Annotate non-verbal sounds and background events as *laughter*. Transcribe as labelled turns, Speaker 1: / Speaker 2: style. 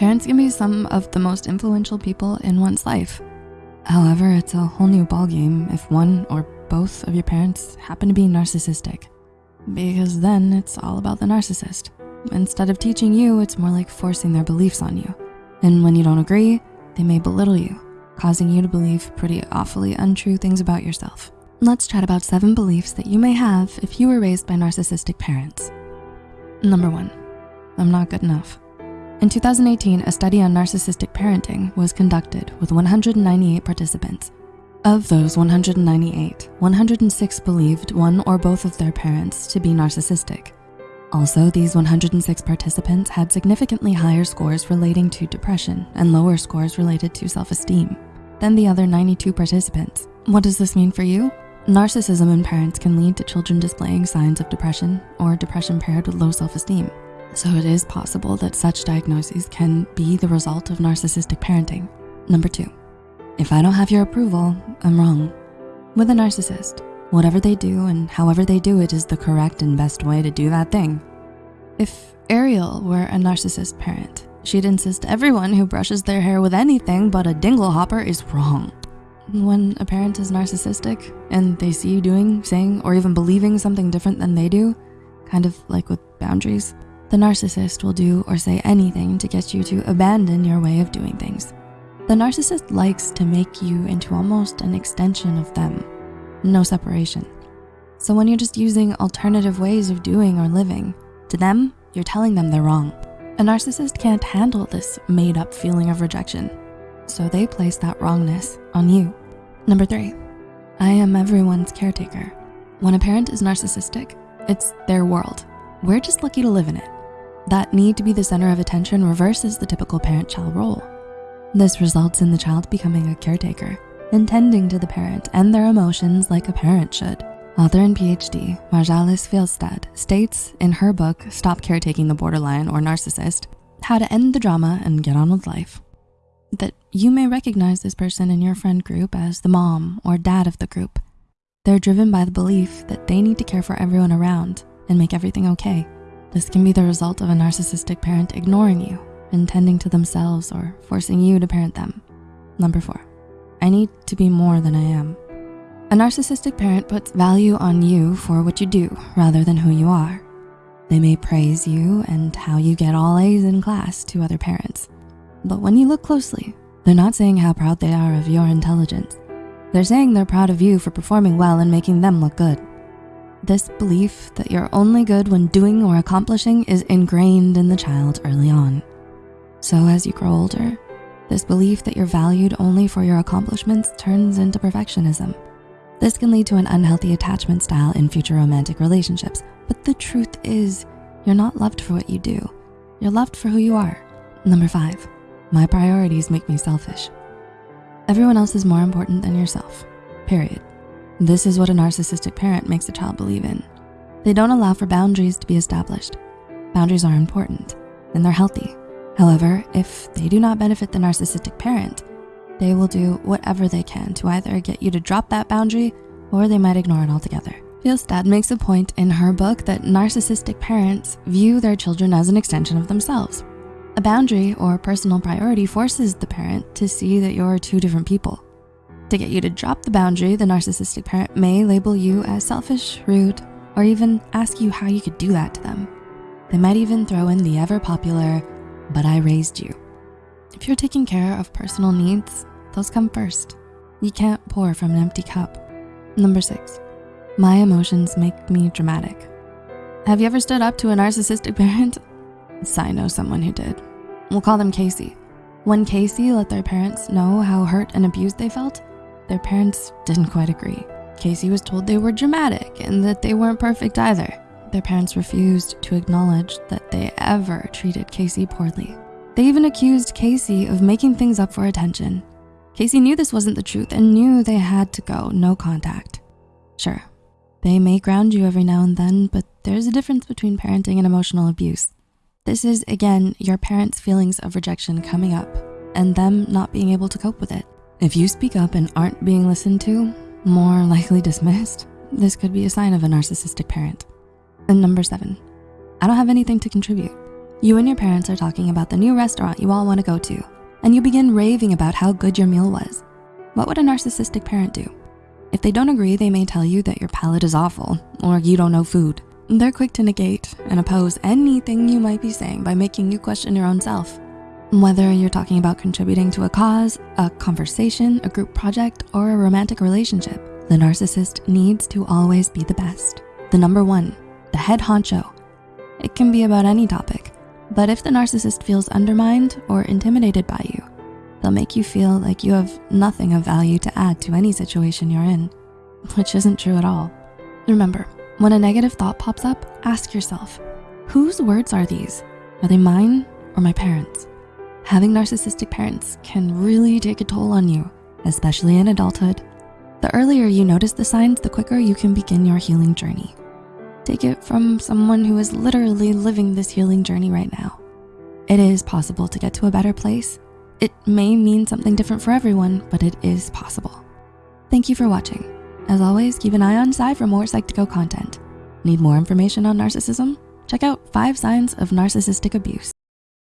Speaker 1: Parents can be some of the most influential people in one's life. However, it's a whole new ballgame if one or both of your parents happen to be narcissistic because then it's all about the narcissist. Instead of teaching you, it's more like forcing their beliefs on you. And when you don't agree, they may belittle you, causing you to believe pretty awfully untrue things about yourself. Let's chat about seven beliefs that you may have if you were raised by narcissistic parents. Number one, I'm not good enough. In 2018, a study on narcissistic parenting was conducted with 198 participants. Of those 198, 106 believed one or both of their parents to be narcissistic. Also, these 106 participants had significantly higher scores relating to depression and lower scores related to self-esteem than the other 92 participants. What does this mean for you? Narcissism in parents can lead to children displaying signs of depression or depression paired with low self-esteem. So it is possible that such diagnoses can be the result of narcissistic parenting. Number two, if I don't have your approval, I'm wrong. With a narcissist, whatever they do and however they do it is the correct and best way to do that thing. If Ariel were a narcissist parent, she'd insist everyone who brushes their hair with anything but a dingle hopper is wrong. When a parent is narcissistic and they see you doing, saying, or even believing something different than they do, kind of like with boundaries, the narcissist will do or say anything to get you to abandon your way of doing things. The narcissist likes to make you into almost an extension of them, no separation. So when you're just using alternative ways of doing or living, to them, you're telling them they're wrong. A narcissist can't handle this made up feeling of rejection. So they place that wrongness on you. Number three, I am everyone's caretaker. When a parent is narcissistic, it's their world. We're just lucky to live in it. That need to be the center of attention reverses the typical parent-child role. This results in the child becoming a caretaker, intending to the parent and their emotions like a parent should. Author and PhD Margalis Fjelstad states in her book, Stop Caretaking the Borderline or Narcissist, How to End the Drama and Get On With Life, that you may recognize this person in your friend group as the mom or dad of the group. They're driven by the belief that they need to care for everyone around and make everything okay. This can be the result of a narcissistic parent ignoring you intending to themselves or forcing you to parent them. Number four, I need to be more than I am. A narcissistic parent puts value on you for what you do rather than who you are. They may praise you and how you get all A's in class to other parents. But when you look closely, they're not saying how proud they are of your intelligence. They're saying they're proud of you for performing well and making them look good. This belief that you're only good when doing or accomplishing is ingrained in the child early on. So as you grow older, this belief that you're valued only for your accomplishments turns into perfectionism. This can lead to an unhealthy attachment style in future romantic relationships. But the truth is, you're not loved for what you do. You're loved for who you are. Number five, my priorities make me selfish. Everyone else is more important than yourself, period. This is what a narcissistic parent makes a child believe in. They don't allow for boundaries to be established. Boundaries are important and they're healthy. However, if they do not benefit the narcissistic parent, they will do whatever they can to either get you to drop that boundary or they might ignore it altogether. Fjelstad makes a point in her book that narcissistic parents view their children as an extension of themselves. A boundary or personal priority forces the parent to see that you're two different people. To get you to drop the boundary, the narcissistic parent may label you as selfish, rude, or even ask you how you could do that to them. They might even throw in the ever popular, but I raised you. If you're taking care of personal needs, those come first. You can't pour from an empty cup. Number six, my emotions make me dramatic. Have you ever stood up to a narcissistic *laughs* parent? I know someone who did. We'll call them Casey. When Casey let their parents know how hurt and abused they felt, their parents didn't quite agree. Casey was told they were dramatic and that they weren't perfect either. Their parents refused to acknowledge that they ever treated Casey poorly. They even accused Casey of making things up for attention. Casey knew this wasn't the truth and knew they had to go no contact. Sure, they may ground you every now and then, but there's a difference between parenting and emotional abuse. This is, again, your parents' feelings of rejection coming up and them not being able to cope with it. If you speak up and aren't being listened to, more likely dismissed, this could be a sign of a narcissistic parent. And number seven, I don't have anything to contribute. You and your parents are talking about the new restaurant you all wanna go to, and you begin raving about how good your meal was. What would a narcissistic parent do? If they don't agree, they may tell you that your palate is awful or you don't know food. They're quick to negate and oppose anything you might be saying by making you question your own self. Whether you're talking about contributing to a cause, a conversation, a group project, or a romantic relationship, the narcissist needs to always be the best. The number one, the head honcho. It can be about any topic, but if the narcissist feels undermined or intimidated by you, they'll make you feel like you have nothing of value to add to any situation you're in, *laughs* which isn't true at all. Remember, when a negative thought pops up, ask yourself, whose words are these? Are they mine or my parents? Having narcissistic parents can really take a toll on you, especially in adulthood. The earlier you notice the signs, the quicker you can begin your healing journey. Take it from someone who is literally living this healing journey right now. It is possible to get to a better place. It may mean something different for everyone, but it is possible. Thank you for watching. As always, keep an eye on side for more Psych2Go content. Need more information on narcissism? Check out five signs of narcissistic abuse.